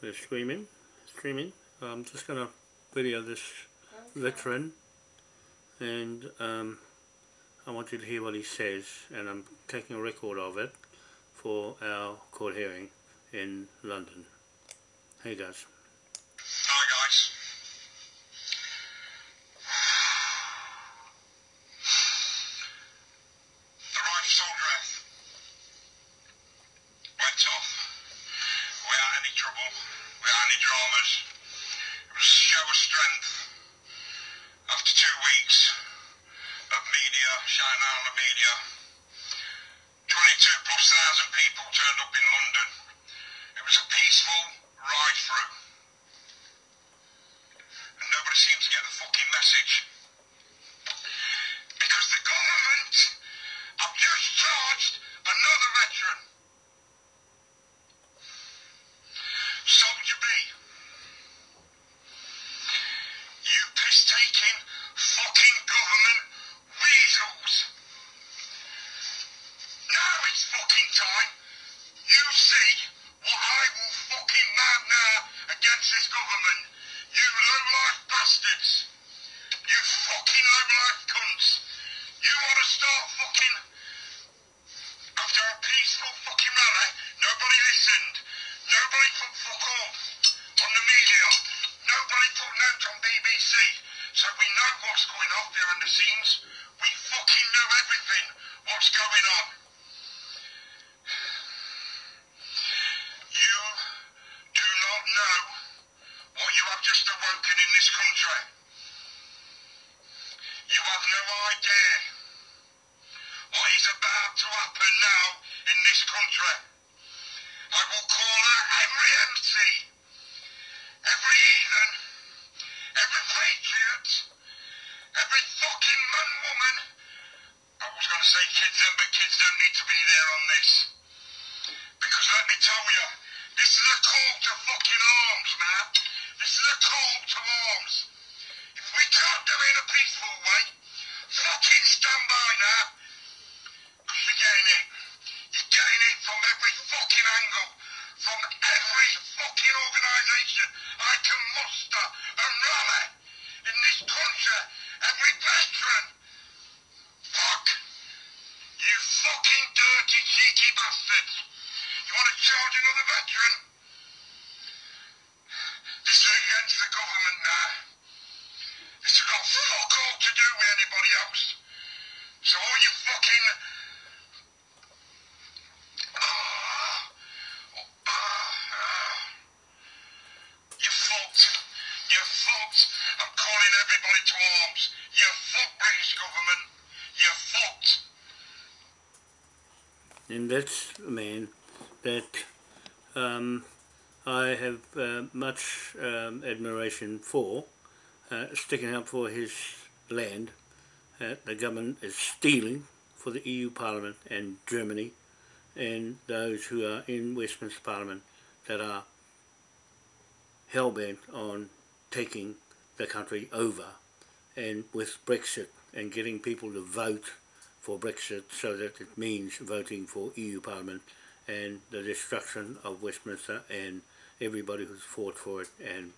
we're streaming, streaming. I'm just going to video this veteran and um, I want you to hear what he says and I'm taking a record of it for our court hearing in London. Hi guys. Time. You see what I will fucking mount now against this government. You low-life bastards. You fucking low-life cunts. You want to start fucking... After a peaceful fucking rally, nobody listened. Nobody put fuck all on the media. Nobody put note on BBC. So we know what's going on behind the scenes. Now in this country. I will call out every MC, every heathen, every patriot, every fucking man, woman. I was going to say kids then, but kids don't need to be there on this. To another veteran? This is against the government now. This has got fuck all to do with anybody else. So all you fucking... And that's a man that um, I have uh, much um, admiration for, uh, sticking up for his land that the government is stealing for the EU Parliament and Germany and those who are in Westminster Parliament that are hell-bent on taking the country over and with Brexit and getting people to vote for Brexit so that it means voting for EU Parliament and the destruction of Westminster and everybody who's fought for it and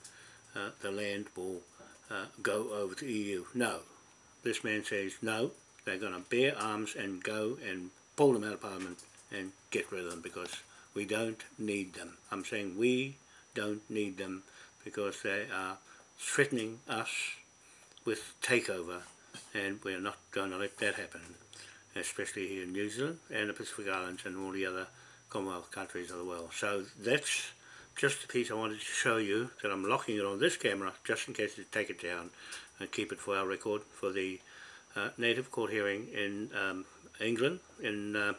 uh, the land will uh, go over to EU. No, this man says no, they're going to bear arms and go and pull them out of Parliament and get rid of them because we don't need them. I'm saying we don't need them because they are threatening us with takeover and we're not going to let that happen especially here in New Zealand and the Pacific Islands and all the other Commonwealth countries of the world. So that's just a piece I wanted to show you that I'm locking it on this camera just in case you take it down and keep it for our record for the uh, native court hearing in um, England in uh,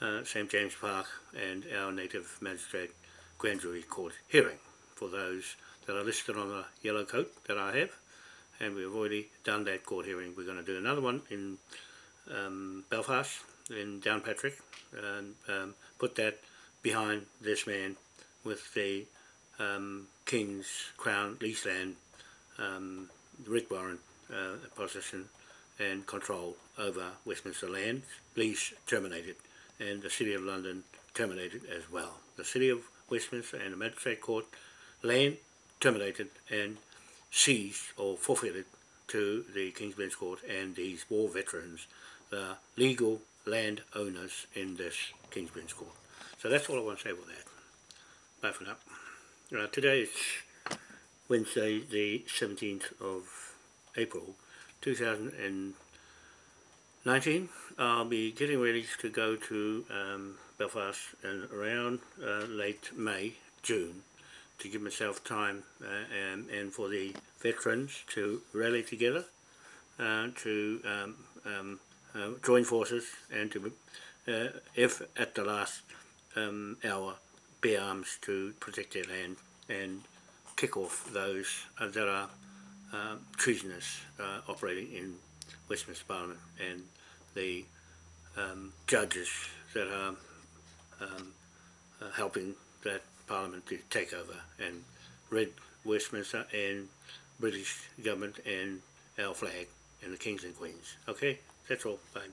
uh, St James Park and our native magistrate grand jury court hearing for those that are listed on the yellow coat that I have and we've already done that court hearing. We're going to do another one in um, Belfast in Downpatrick and um, put that behind this man with the um, King's Crown lease land, um, Rick Warren uh, possession and control over Westminster land, lease terminated and the City of London terminated as well. The City of Westminster and the Magistrate Court land terminated and seized or forfeited to the King's Bench Court and these war veterans, the legal land owners in this King's Bench Court. So that's all I want to say about that. Bye for now. Uh, today is Wednesday the 17th of April 2019. I'll be getting ready to go to um, Belfast around uh, late May, June to give myself time uh, and, and for the veterans to rally together uh, to um, um, join forces and to, uh, if at the last um, hour, bear arms to protect their land and kick off those uh, that are uh, treasonous uh, operating in Westminster Parliament and the um, judges that are um, uh, helping that Parliament to take over and rid Westminster and British government and our flag and the kings and queens. Okay, all. Bye.